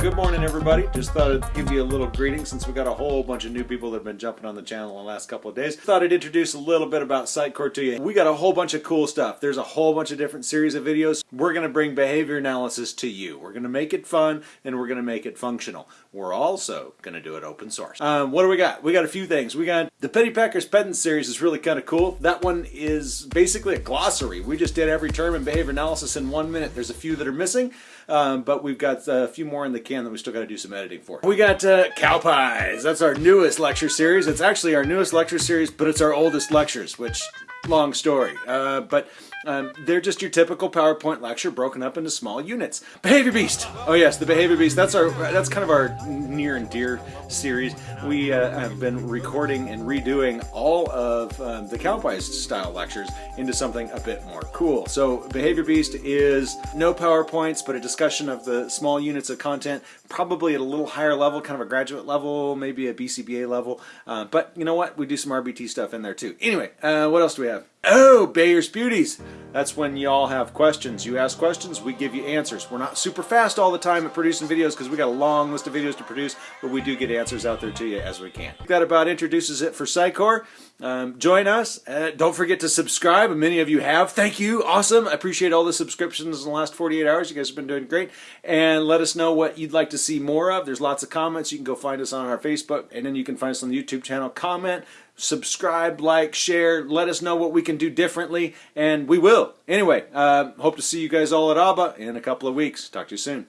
good morning everybody. Just thought I'd give you a little greeting since we got a whole bunch of new people that have been jumping on the channel in the last couple of days. Thought I'd introduce a little bit about PsychCore to you. We got a whole bunch of cool stuff. There's a whole bunch of different series of videos. We're going to bring behavior analysis to you. We're going to make it fun and we're going to make it functional. We're also going to do it open source. Um, what do we got? We got a few things. We got the petty packers Pedant series is really kind of cool. That one is basically a glossary. We just did every term in behavior analysis in one minute. There's a few that are missing, um, but we've got a few more in the can that we still got to do some editing for. We got uh, Cow Pies. That's our newest lecture series. It's actually our newest lecture series, but it's our oldest lectures, which long story. Uh, but um, they're just your typical PowerPoint lecture broken up into small units. Behavior Beast. Oh yes, the Behavior Beast. That's our that's kind of our near and dear series. We uh, have been recording and redoing all of um, the Cowpies style lectures into something a bit more cool. So Behavior Beast is no PowerPoints, but a discussion of the small units of content, probably at a little higher level, kind of a graduate level, maybe a BCBA level. Uh, but you know what? We do some RBT stuff in there too. Anyway, uh, what else do we have? Пока. Oh, Bayer's Beauties. That's when y'all have questions. You ask questions, we give you answers. We're not super fast all the time at producing videos because we got a long list of videos to produce, but we do get answers out there to you as we can. That about introduces it for PsychCore. Um, join us. Uh, don't forget to subscribe. Many of you have. Thank you. Awesome. I appreciate all the subscriptions in the last 48 hours. You guys have been doing great. And let us know what you'd like to see more of. There's lots of comments. You can go find us on our Facebook, and then you can find us on the YouTube channel. Comment, subscribe, like, share. Let us know what we can do differently, and we will. Anyway, uh, hope to see you guys all at ABBA in a couple of weeks. Talk to you soon.